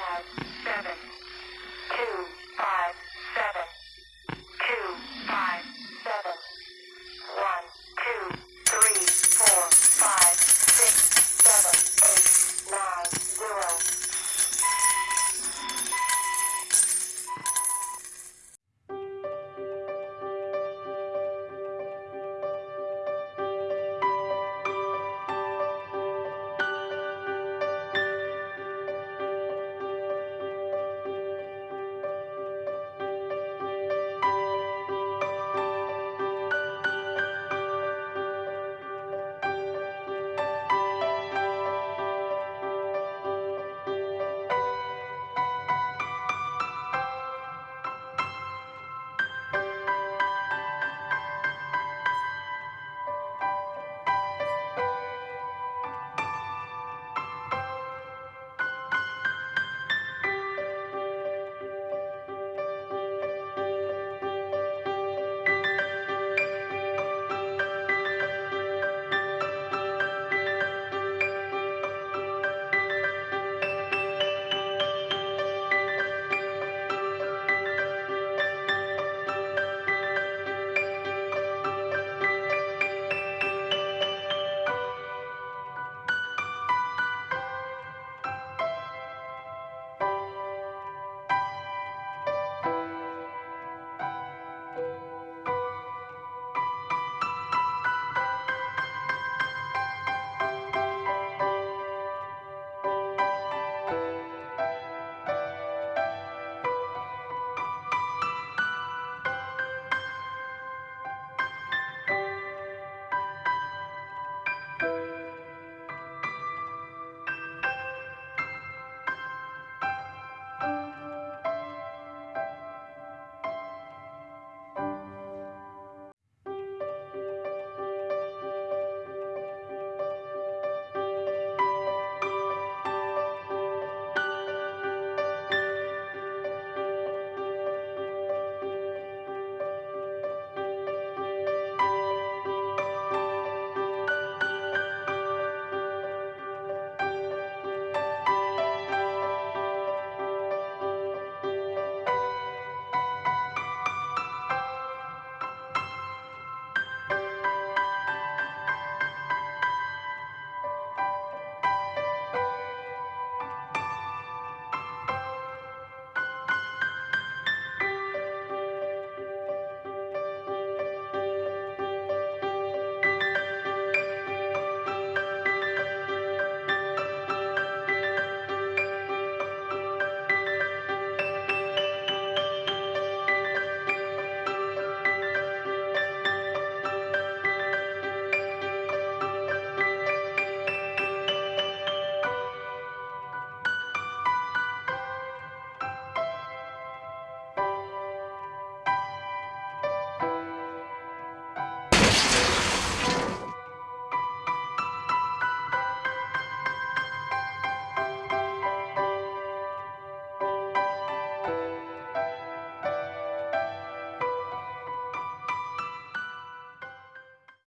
five, seven, two,